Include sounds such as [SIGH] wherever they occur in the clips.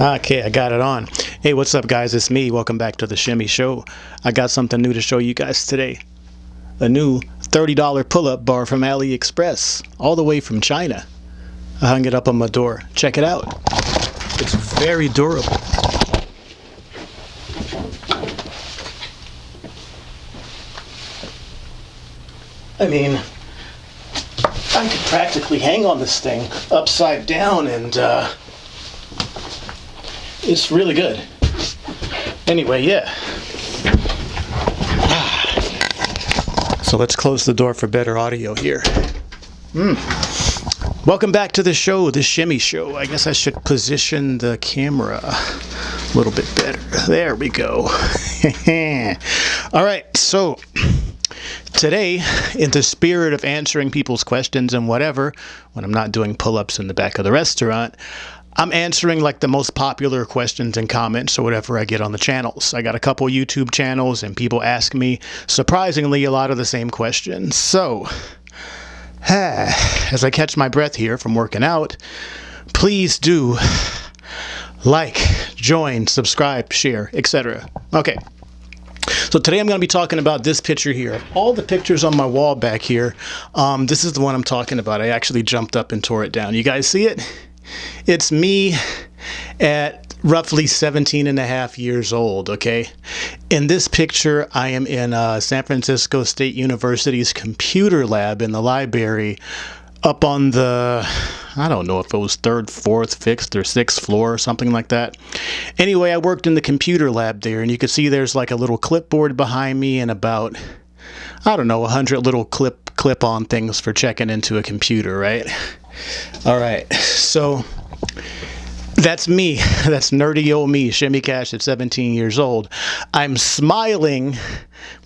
Okay, I got it on. Hey, what's up, guys? It's me. Welcome back to the Shimmy Show. I got something new to show you guys today. A new $30 pull up bar from AliExpress, all the way from China. I hung it up on my door. Check it out. It's very durable. I mean, I could practically hang on this thing upside down and, uh, it's really good. Anyway, yeah. So let's close the door for better audio here. Mm. Welcome back to the show, the Shimmy Show. I guess I should position the camera a little bit better. There we go. [LAUGHS] All right, so today, in the spirit of answering people's questions and whatever, when I'm not doing pull ups in the back of the restaurant, I'm answering like the most popular questions and comments or whatever I get on the channels. I got a couple YouTube channels and people ask me surprisingly a lot of the same questions. So, [SIGHS] as I catch my breath here from working out, please do [SIGHS] like, join, subscribe, share, etc. Okay. So today I'm going to be talking about this picture here. All the pictures on my wall back here, um, this is the one I'm talking about. I actually jumped up and tore it down. You guys see it? It's me at roughly 17 and a half years old, okay? In this picture, I am in uh, San Francisco State University's computer lab in the library up on the, I don't know if it was third, fourth, fifth, or sixth floor or something like that. Anyway, I worked in the computer lab there, and you can see there's like a little clipboard behind me and about, I don't know, a hundred little clip clip-on things for checking into a computer, right? All right, so that's me. [LAUGHS] That's nerdy old me, Shimmy Cash at 17 years old. I'm smiling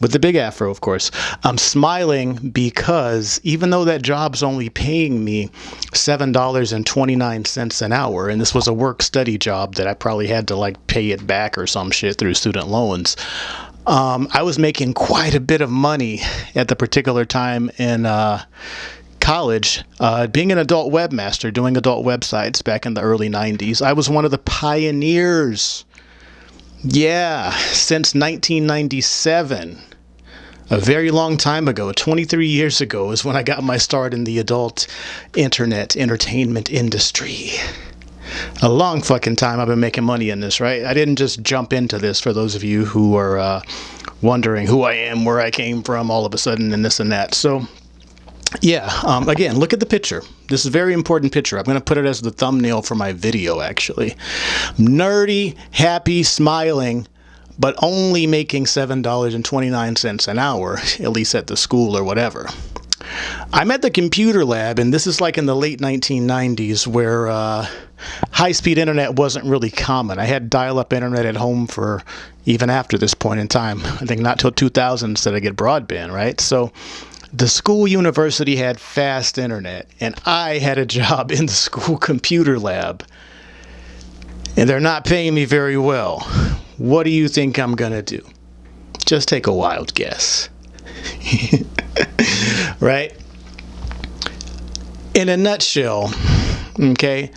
with the big afro, of course. I'm smiling because even though that job's only paying me $7.29 an hour, and this was a work study job that I probably had to like pay it back or some shit through student loans, um, I was making quite a bit of money at the particular time in uh, college, uh, being an adult webmaster, doing adult websites back in the early 90s, I was one of the pioneers. Yeah, since 1997. A very long time ago, 23 years ago, is when I got my start in the adult internet entertainment industry. A long fucking time I've been making money in this, right? I didn't just jump into this for those of you who are uh, wondering who I am, where I came from all of a sudden, and this and that. So, yeah, um, again, look at the picture. This is a very important picture. I'm going to put it as the thumbnail for my video, actually. Nerdy, happy, smiling, but only making $7.29 an hour, [LAUGHS] at least at the school or whatever. I'm at the computer lab, and this is like in the late 1990s where uh, high-speed internet wasn't really common. I had dial-up internet at home for even after this point in time. I think not till 2000s did I get broadband, right? So the school university had fast internet, and I had a job in the school computer lab. And they're not paying me very well. What do you think I'm going to do? Just take a wild guess. [LAUGHS] right? In a nutshell, okay,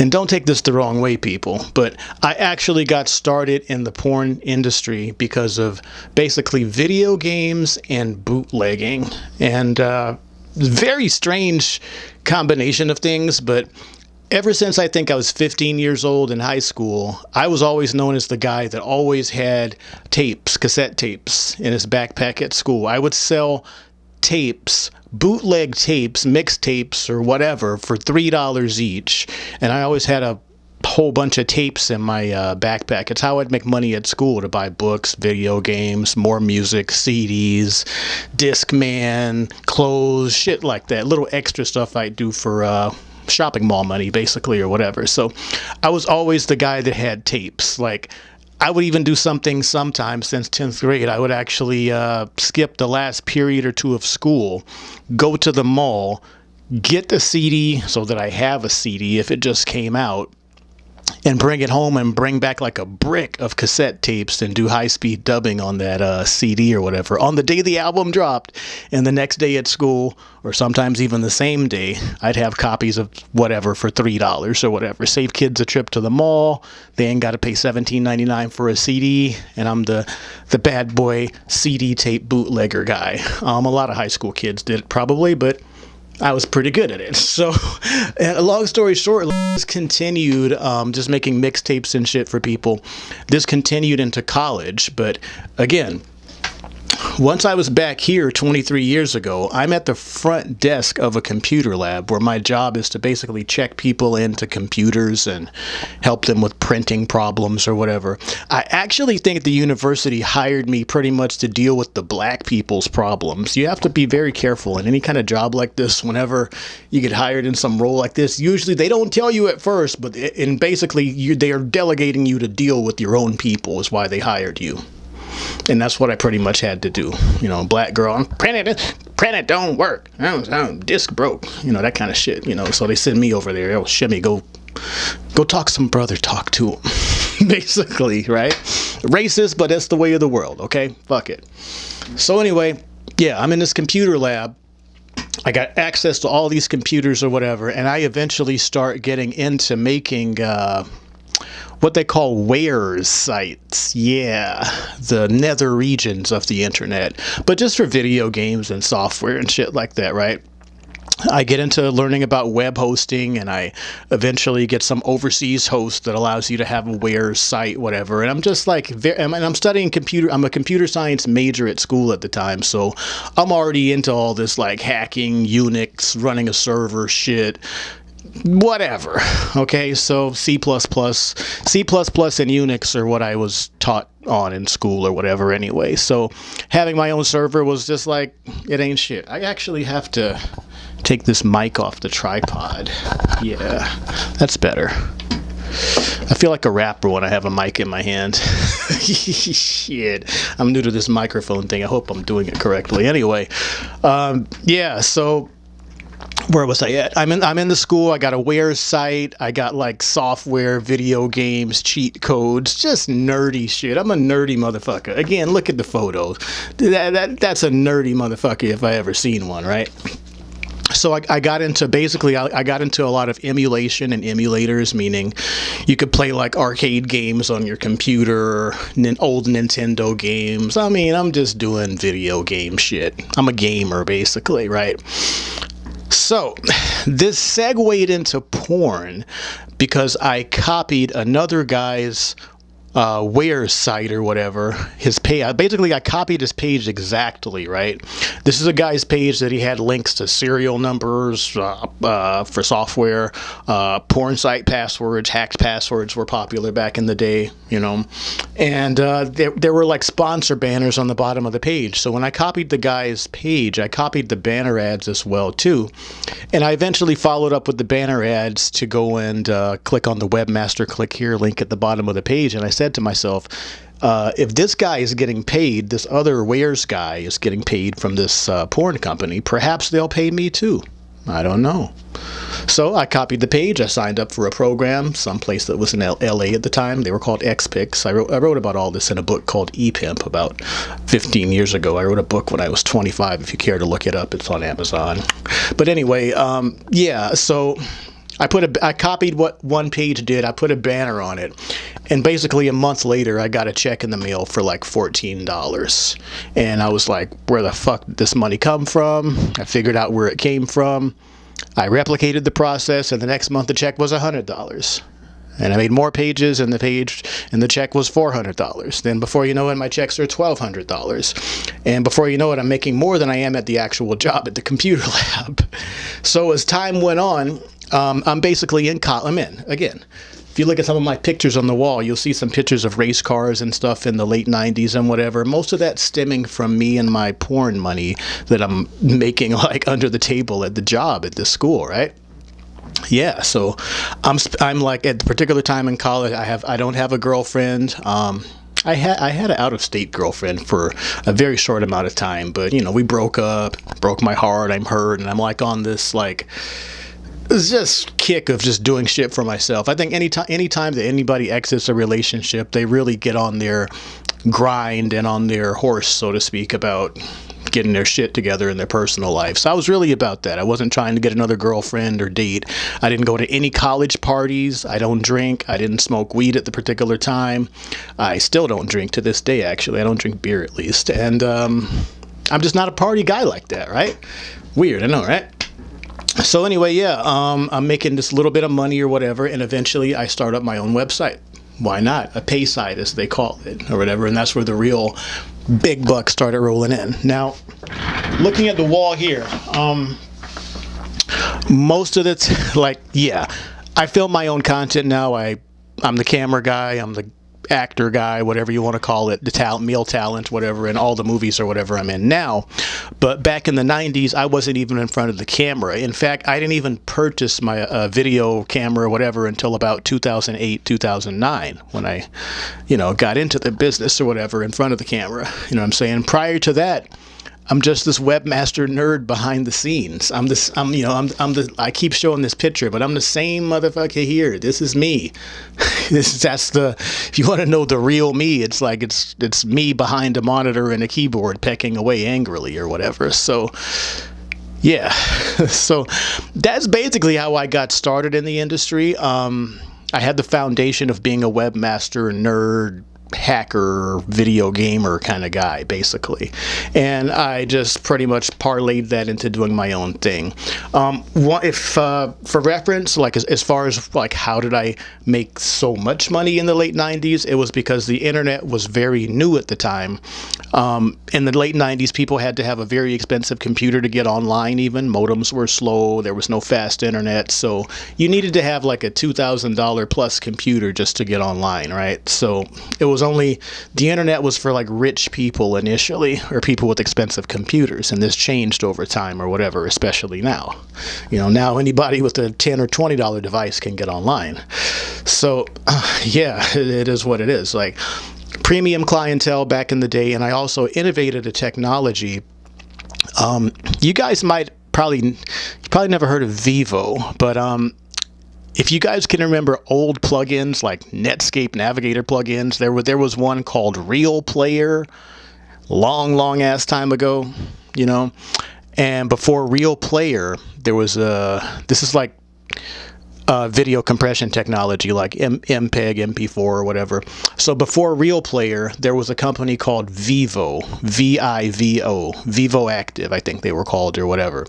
and don't take this the wrong way, people, but I actually got started in the porn industry because of basically video games and bootlegging. And uh, very strange combination of things, but ever since I think I was 15 years old in high school, I was always known as the guy that always had tapes, cassette tapes in his backpack at school. I would sell tapes bootleg tapes, mixtapes, or whatever for $3 each. And I always had a whole bunch of tapes in my uh, backpack. It's how I'd make money at school to buy books, video games, more music, CDs, Discman, clothes, shit like that. Little extra stuff I'd do for uh, shopping mall money, basically, or whatever. So I was always the guy that had tapes. Like, I would even do something sometimes since 10th grade. I would actually uh, skip the last period or two of school, go to the mall, get the CD so that I have a CD if it just came out, and bring it home and bring back like a brick of cassette tapes and do high speed dubbing on that uh, CD or whatever on the day the album dropped. And the next day at school, or sometimes even the same day, I'd have copies of whatever for three dollars or whatever. Save kids a trip to the mall. They ain't got to pay seventeen ninety nine for a CD, and I'm the the bad boy CD tape bootlegger guy. Um, a lot of high school kids did it probably, but I was pretty good at it. [LAUGHS] So, long story short, this continued um, just making mixtapes and shit for people. This continued into college, but again, once I was back here 23 years ago, I'm at the front desk of a computer lab where my job is to basically check people into computers and help them with printing problems or whatever. I actually think the university hired me pretty much to deal with the black people's problems. You have to be very careful in any kind of job like this whenever you get hired in some role like this. Usually they don't tell you at first, but and basically you, they are delegating you to deal with your own people is why they hired you and that's what I pretty much had to do. You know, black girl, I'm print it, print it don't work. I'm, disc broke. You know that kind of shit. You know, so they send me over there. Oh, shimmy, go, go talk some brother talk to him. [LAUGHS] Basically, right? Racist, but that's the way of the world. Okay, fuck it. So anyway, yeah, I'm in this computer lab. I got access to all these computers or whatever, and I eventually start getting into making. Uh, what they call warez sites. Yeah, the nether regions of the internet, but just for video games and software and shit like that, right? I get into learning about web hosting and I eventually get some overseas host that allows you to have a warez site, whatever. And I'm just like, and I'm studying computer, I'm a computer science major at school at the time. So I'm already into all this like hacking, Unix, running a server shit, whatever. Okay, so C++, C++ and Unix are what I was taught on in school or whatever anyway. So having my own server was just like, it ain't shit. I actually have to take this mic off the tripod. Yeah, that's better. I feel like a rapper when I have a mic in my hand. [LAUGHS] Shit. I'm new to this microphone thing. I hope I'm doing it correctly. Anyway, um, yeah, so where was I at? I'm in I'm in the school. I got a Warez site. I got like software, video games, cheat codes, just nerdy shit. I'm a nerdy motherfucker. Again, look at the photos. That, that that's a nerdy motherfucker if I ever seen one, right? so I, I, got into basically I, I, got into a lot of emulation and emulators meaning you could play like arcade games on your computer old nintendo games i mean i'm just doing video game shit i'm a gamer basically right so, this segued into porn because I copied another guy's uh, warez site or whatever his page basically I copied his page exactly right? This is a guy's page that he had links to serial numbers uh, uh, for software uh, porn site passwords hacked passwords were popular back in the day you know? And uh, there, there were like sponsor banners on the bottom of the page. So when I copied the guy's page I copied the banner ads as well too. And I eventually followed up with the banner ads to go and uh, click on the webmaster click here link at the bottom of the page and I said to myself, uh, if this guy is getting paid, this other warez guy is getting paid from this uh, porn company, perhaps they'll pay me too. I don't know. So I copied the page. I signed up for a program, someplace that was in L LA at the time. They were called XPix. I wrote, I wrote about all this in a book called ePimp about 15 years ago. I wrote a book when I was 25. If you care to look it up, it's on Amazon. But anyway, um, yeah, so I put a, I copied what one page did. I put a banner on it, and basically a month later, I got a check in the mail for like fourteen dollars, and I was like, "Where the fuck did this money come from?" I figured out where it came from. I replicated the process, and the next month the check was hundred dollars. And I made more pages, and the page and the check was four hundred dollars. Then before you know it, my checks are twelve hundred dollars, and before you know it, I'm making more than I am at the actual [LAUGHS] job at the computer [LAUGHS] lab. So as time went on, um, I'm basically in I'm in again. If you look at some of my pictures on the wall, you'll see some pictures of race cars and stuff in the late 90s and whatever. Most of that stemming from me and my porn money that I'm making [LAUGHS] like under the table at the job at the school, right? yeah so i'm i'm like at the particular time in college i have i don't have a girlfriend um I had I had an out of state girlfriend for a very short amount of time, but you know we broke up, broke my heart. I'm hurt, and I'm like on this like it's just kick of just doing shit for myself. I think anytime anytime that anybody exits a relationship, they really get on their grind and on their horse, so to speak, about getting their shit together in their personal life. So I was really about that. I wasn't trying to get another girlfriend or date. I didn't go to any college parties. I don't drink. I didn't smoke weed at the particular time. I still don't drink to this day, actually. I don't drink beer at least. And um, I'm just not a party guy like that, right? Weird, I know, right? So anyway, yeah, um, I'm making this little bit of money or whatever, and eventually I start up my own website. Why not? A pay site, as they call it, or whatever, and that's where the real big bucks started rolling in. Now, looking at the wall here, um, most of it's [LAUGHS] like, yeah, I film my own content now. I, I'm the camera guy. I'm the actor guy, whatever you want to call it, the talent, male talent, whatever, in all the movies or whatever I'm in now. But back in the 90s, I wasn't even in front of the camera. In fact, I didn't even purchase my uh, video camera or whatever until about 2008, 2009, when I, you know, got into the business or whatever in front of the camera. You know what I'm saying? Prior to that, I'm just this webmaster nerd behind the scenes. I'm this, I'm, you know, I'm, I'm the, I keep showing this picture, but I'm the same motherfucker here. This is me. [LAUGHS] this, that's the, if you want to know the real me, it's like, it's, it's me behind a monitor and a keyboard pecking away angrily or whatever. So, yeah. [LAUGHS] so that's basically how I got started in the industry. Um, I had the foundation of being a webmaster, nerd, hacker video gamer kind of guy basically. And I just pretty much parlayed that into doing my own thing. Um, if uh, for reference like as, as, far as like how did I make so much money in the late 90s it was because the internet was very new at the time. Um, in the late 90s people had to have a very expensive computer to get online even. Modems were slow. There was no fast internet. So you needed to have like a $2,000 plus computer just to get online right? So it was was only the internet was for like rich people initially or people with expensive computers and this changed over time or whatever especially now. You know now anybody with a 10 or 20 dollar device can get online. So uh, [SIGHS] yeah it, it is what it is. Like premium clientele back in the day and i also innovated a technology um, you guys might probably you probably never heard of vivo but um, if you guys can remember old plugins like Netscape Navigator plugins, there was there was one called Real Player, long long ass time ago, you know. And before Real Player, there was a this is like uh, video compression technology like M MPEG, MP4, or whatever. So before Real Player, there was a company called Vivo, V-I-V-O, Vivo Active, I think they were called or whatever.